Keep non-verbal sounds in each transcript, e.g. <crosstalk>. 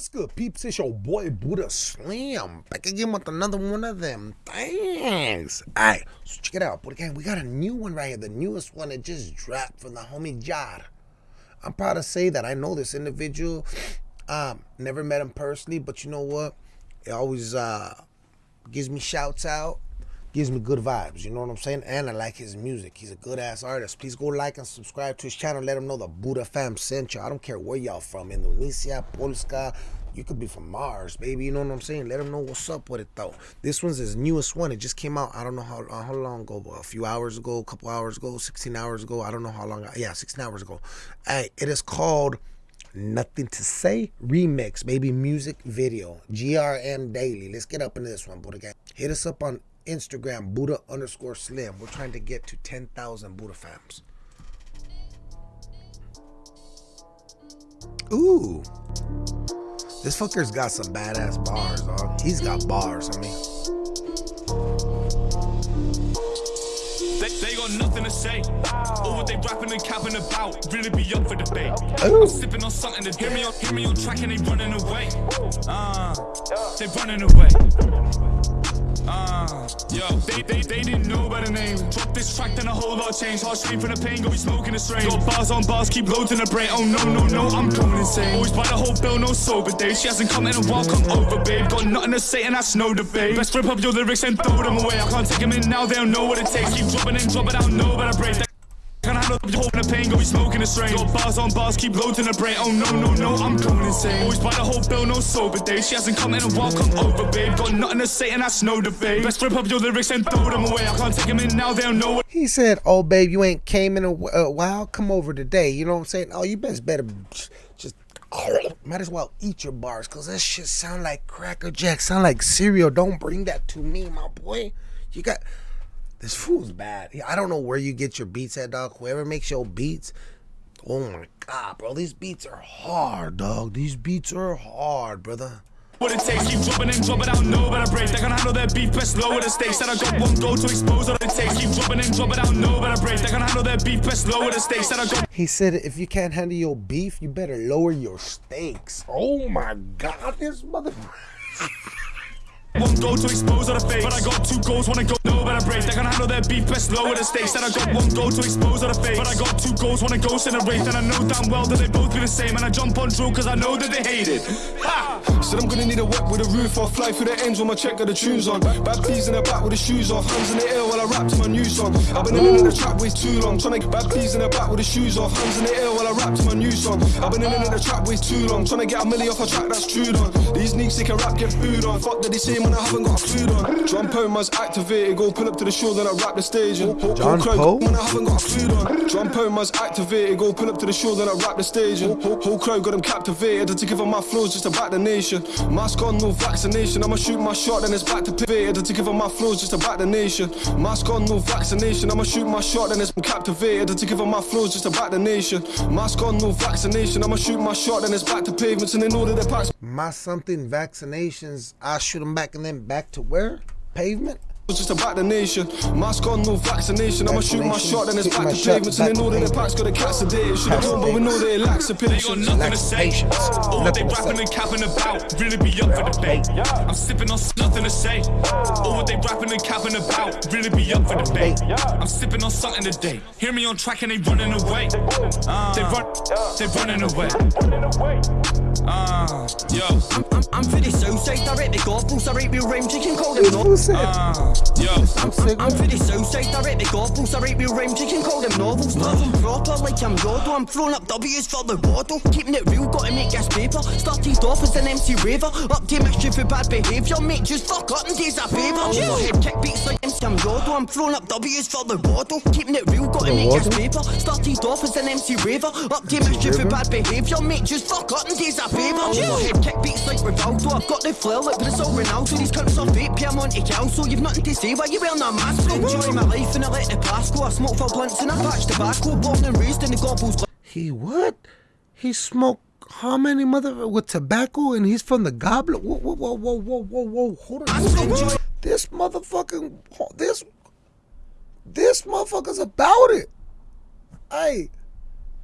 What's good, peeps? It's your boy Buddha Slim Back again with another one of them. Thanks. Alright, so check it out. But again, we got a new one right here. The newest one that just dropped from the homie Jar. I'm proud to say that I know this individual. Um, never met him personally, but you know what? It always uh gives me shouts out gives me good vibes. You know what I'm saying? And I like his music. He's a good ass artist. Please go like and subscribe to his channel. Let him know the Buddha fam sent you. I don't care where y'all from. Indonesia, Polska. You could be from Mars, baby. You know what I'm saying? Let him know what's up with it though. This one's his newest one. It just came out. I don't know how uh, how long ago, a few hours ago, a couple hours ago, 16 hours ago. I don't know how long. Yeah, 16 hours ago. Hey, it is called Nothing to Say Remix, baby music video. GRM Daily. Let's get up into this one, but again, hit us up on Instagram, Buddha underscore Slim. We're trying to get to 10,000 Buddha fams. Ooh. This fucker's got some badass bars, dog. He's got bars, I mean. They, they got nothing to say. Or what they rapping and capping about really be up for debate. I'm sipping on something to hear me on, hear me on track and they running away. Ah, uh, they running away. Uh, yo, they, they, they didn't know about the name. Drop this track, then a whole lot changed. Hard stream from the pain, go be smoking the strain. Got bars on bars, keep loads in the brain. Oh no, no, no, I'm going insane. Always by the whole bill, no sober days. She hasn't come in a while, come over, babe. Got nothing to say, and that's no debate. Best rip up your lyrics and throw them away. I can't take them in now, they don't know what it takes. Keep dropping in, drop it out, know about a break. Handle the whole the pain, go be smoking the strain. Got bars on bars, keep loading the brain. Oh no, no, no, I'm going insane. Always by the whole bill, no sober day. She hasn't come in a while, come over, babe. Got nothing to say, and that's no debate. Best rip up your lyrics and throw them away. I can't take them in now, they don't know what. He said, Oh, babe, you ain't came in a, a while. Come over today. You know what I'm saying? Oh, you best better just. Might as well eat your bars, cause that shit sound like Cracker Jack, sound like cereal. Don't bring that to me, my boy. You got this fool's bad. I don't know where you get your beats at, dog. Whoever makes your beats, oh my god, bro, these beats are hard, dog. These beats are hard, brother. What it takes, keep dropping in, drop it out, no better break. They can handle their beef, best lower the stakes. Said I got one goal to expose what it takes. Keep dropping in, drop it out, no better break. They can handle their beef, best lower the stakes. Said I got. He said, if you can't handle your beef, you better lower your stakes. Oh my god, this motherfucker. <laughs> One goal to expose all the fake, but I got two goals, wanna go break. They can handle their beef, best lower the stakes. And I got one goal to expose all the fake, but I got two goals, one a ghost in a race. And I know damn well that they both be the same. And I jump on drill cause I know that they hate it. Ha! Said I'm gonna need a whip with a roof off, fly through the ends with my check got the tunes on. Bad peas in the back with the shoes off, hands in the air while I rap to my new song. I've been in, the trap way too long, trying to get bad peas in the back with the shoes off, hands in the air while I rap to my new song. I've been in, the trap way too long, trying to get a milli off a track that's true on. These sneaks they can rap, get food on. Fuck that they say when I haven't got a clue on. John Poma's activated, go pull up to the show, then I rap the stage. And John Poe? When I haven't got a clue on. John Poma's activated, go pull up to the show, then I rap the stage. And whole crowd got them captivated, to give them my flows just to back the nation. Mask on, no vaccination. I'ma shoot my shot, then it's back to pivated. To give them my flows just to back the nation. Mask on, no vaccination. I'ma shoot my shot, then it's captivated. To give them my flows just to back the nation. Mask on, no vaccination. I'ma shoot my shot, then it's back to pavements, and they know that they're packs. My something vaccinations, I shoot them back and then back to where? Pavement? Just about the nation. Mask on, no vaccination. I'ma shoot my shot, then it's back to pavements. And they know that the packs got a cat sedated. Should have known, but we know that it lacks a They got patience. nothing to say. All what they rapping and capping about really be up for debate. I'm sipping on nothing to say. All what they rapping and capping about really be up for debate. I'm sipping on something today. Hear me on track and they running away. Uh, they run, they running away. Uh, yo, I'm, I'm, I'm for the south side, I rate the gospels, I rate real rhymes, you can call them This no. fool said, uh, yo. I'm sick I'm of for the south side, I rate the gospels, I rate real rhymes, you can call them novels. Love them proper like I'm Yodo, I'm throwing up W's for the waddle. Keeping it real, gotta make gas paper. Started off as an MC raver, up to mischief for bad behaviour. Mate, just fuck up and do a favour. Overhead kick beats like MC I'm Yodo, I'm throwing up W's for the waddle. Keeping it real, gotta make gas paper. Started off as an MC raver, up to mischief for bad behaviour. Mate, just fuck up and do a favour. Overhead kick beats like Rivaldo, I've got the flair like Brazil Ronaldo. These cunts are fake, Pierre Monte Calcio. You've nothing to say, why you wearing a mask? bro? Enjoy my life and I let the past go. I smoke for blunts and I patch tobacco. Born and raised in the Gorbals. He what? He smoked how many mother with tobacco and he's from the goblet? Whoa, whoa, whoa, whoa, whoa, whoa, whoa. Hold on. This motherfucking this this motherfucker's about it. Hey,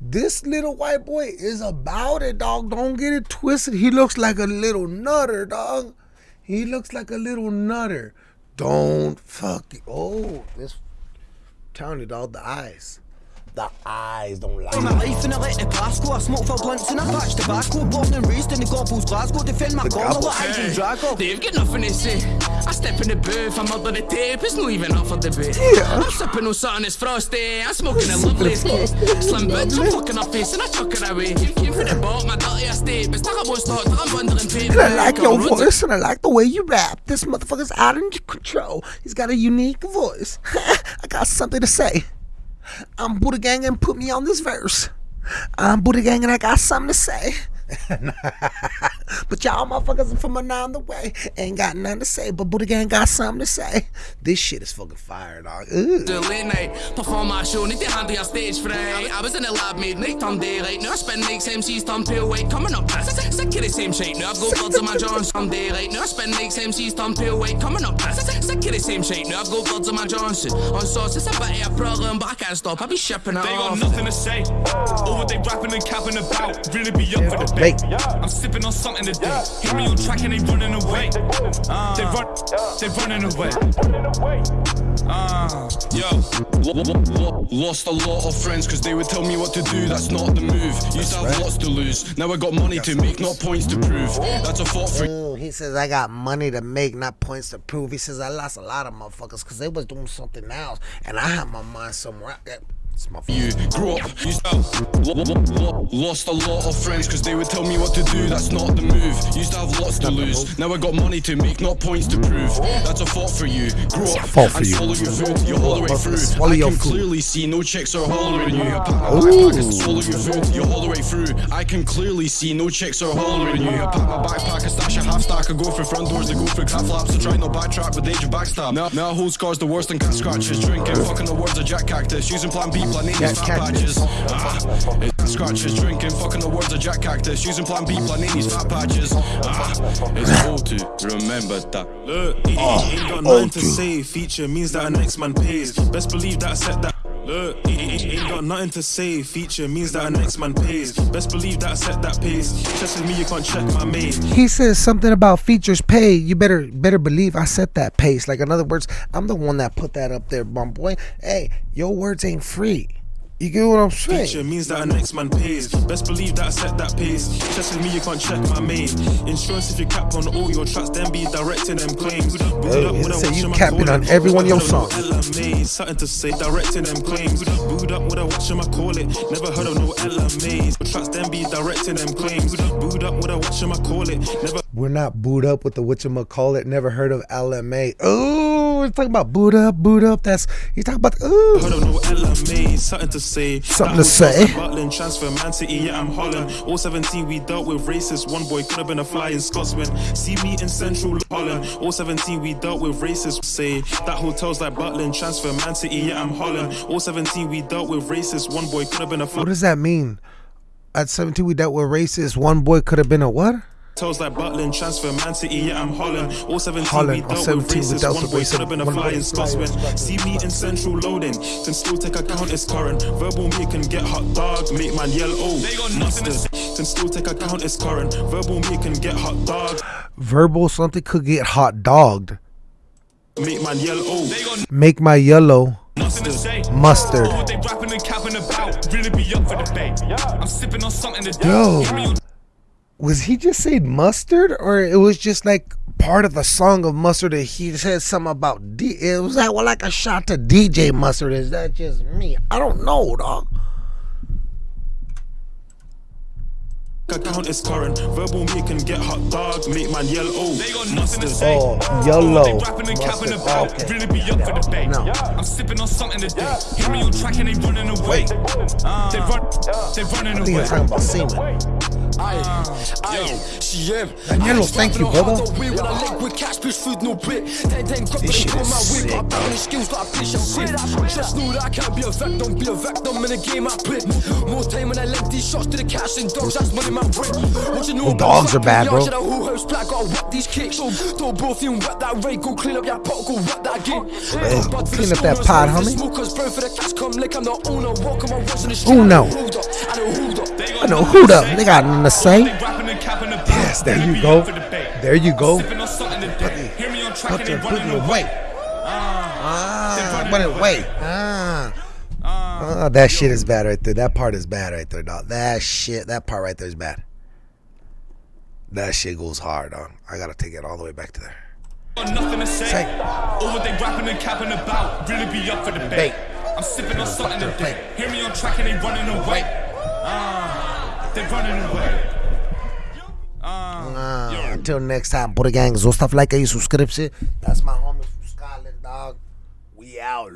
This little white boy is about it, dog. Don't get it twisted. He looks like a little nutter, dog. He looks like a little nutter. Don't fuck it. Oh, this telling you, dog, the eyes. The eyes don't lie. my life and I let the past go. I smoke for blunts and I patch tobacco. Born and raised in the Gorbals, Glasgow. Defend my corner Gobbles. like Ivan Drago. They've got nothing to say. I step in the booth, I'm under the tape, it's not even up for debate. Yeah. I'm sipping on something that's frosty, I'm smoking a lovely cake. Slim bitch, I'm fucking her face and I chuck it away. Came, came from the bottom, my dirty estate, but stuck up on stock, I'm bundling paper. And I like your voice and I like the way you rap. This motherfucker's out of control. He's got a unique voice. <laughs> I got something to say. I'm Buddha Gang and put me on this verse. I'm Buddha Gang and I got something to say. <laughs> but y'all motherfuckers from another way ain't got nothing to say. But Buddha Gang got something to say. This shit is fucking fire, dog. Ooh. The late perform my show, need to handle your stage fright. I was in the lab, made night turn daylight. Now I spend nights, MCs turn pale white. Coming up, sick, sick of the same shit. Now I've got birds on my Johns turn daylight. Now I spend nights, MCs turn pale white. Coming up, sick, sick of the same shit. Now I've got birds on my Johnson. On sauce, it's a bit of a problem, but I can't stop. I be shipping it They got nothing to say. All what they rapping and capping about. Really be up for the bait. I'm sipping on something today. Hear me on track and they running away. Uh, they run, they running away. Uh, yo, Lo- lo- lo- Lost a lot of friends cause they would tell me what to do, that's not the move. Used to have lots to lose, now I got money to make, not points to prove. That's a thought for Ooh, he says I got money to make, not points to prove. He says I lost a lot of motherfuckers because they was doing something else, and I had my mind somewhere. Yeah, It's my you. Grew up, used to lo- lo- lo- lost a lot of friends cause they would tell me what to do, that's not the move. Used to have lots to lose, now I got money to make, not points to prove. That's a thought for you. Grew up fault for and you. swallow your food, you all the way through. I can clearly see no chicks are hollering you. I backpack and swallow your food, you all the way through. I can clearly see no chicks are hollering you. I pack my backpack and stash a half stack. I go for front doors, they go for cat flaps. I try not backtrack with age of backstab. Now, now I hold scars the worst and cat scratches. Drinking, fucking the words of Jack Cactus. Using plan B, plan A, Jack these fat patches. Ah, it's scratches. Drinking, fucking the words of Jack Cactus. Using plan B, A, these fat patches. Ah, it's old to remember that. Look, it ain't got nothing to say. Feature means that a next man pays. Best believe that I set that. Look, ain't got nothing to say. Feature means that man pays. Best believe that I set that pace. With me, you can't check my mate. he says something about features pay. You better better believe I set that pace. Like in other words, I'm the one that put that up there, my boy. Hey, your words ain't free. You get what I'm Feature saying? means that a next man pays. Best believe that I set that pace. Just with me, you can't check my mate. Insurance if you cap on all your tracks, then be directing them claims. Booed up with a said you in capping on every one of your songs. LMA, something to say, directing them claims. Booed up with a watch in my call it. Never heard of no LMAs. Tracks then be directing them claims. Booed up with a watch in my call it. Never We're not booed up with the whatchamacallit. Never heard of LMA. Oh, we're talking about boot up, boot up. That's you talking about. Ooh. heard of no LMA, something to say. Something That to say. Butland, transfer, Man City, yeah, I'm Holland. All 17, we dealt with racists. One boy could have been a flying Scotsman. See me in central Holland. All 17, we dealt with racists. Say that hotel's like Butland, transfer, Man City, yeah, I'm Holland. All 17, we dealt with racists. One boy could have been a What does that mean? At 17, we dealt with racist. One boy could have been a what? Hotels like Butland, transfer, Man City, yeah, I'm Holland. All 17, Holland, we dealt 17 with we racists. One boy could have been a flying flying Scotsman. See me in central loading, can still take account as current. Verbal me can get hot dog, make man yell oh. They got mustard. Can still take account as current. Verbal me can get hot dog, Verbal something could get hot dogged. make man yell oh. Make my yellow nothing mustard. All what they rapping and capping about. Really be up for the bait. I'm sipping on something today. Yo. Hear me on Was he just saying mustard, or it was just like part of the song of mustard that he said something about? D- it was that like a shot to DJ mustard? Is that just me? I don't know, dog. Account is current. Verbal me can get hot dog, make man yell oh. They got nothing to say. Oh, All YOLO. rapping and capping Mustard. about. Okay. Really be up for the bait. No. I'm sipping on something today. Hear me on track and they running away. Uh, they run, they running I think away. he's talking about semen. Ah. Am. Danielo, thank you, brother. When I link with cash, bitch, food, no bit. Ten, ten, grab This it, shit is sick, Got bound skills like a I'm sick. Just that I can't be a victim, be a victim in the game I. More time when I link these shots to the cash and dogs, that's money my brain. What you know Oh, dogs are bad, bro. Should I who house black, gotta these kicks. So, don't both you wet that rate, go clean up your pot, go that game. Hey, go clean up that pot, homie. Smokers, Going for the cash, come like I'm the owner. Walking my words on the street. Who know? Hold up, I know hold up. I know who the they got nothing to say. They rapping and. Yes, there you go. up for debate. There you go. Sipping on something today. Hear me on track Put and your they put running it away. away. Ah, Ah, put it away. Ah. Ah, that shit is bad right there. That part is bad right there, dog. That shit, that part right there is bad. That shit goes hard, dog. I gotta take it all the way back to there. Got nothing to say. Say. Or what they rapping and capping about. Really be up for debate. Debate. I'm sipping on something their today. Hear me on track and they running away. Ah. Ah, until next time, Buddha gang, zostaw lajka i subskrypcję. That's my homie from Scotland, dog. We out.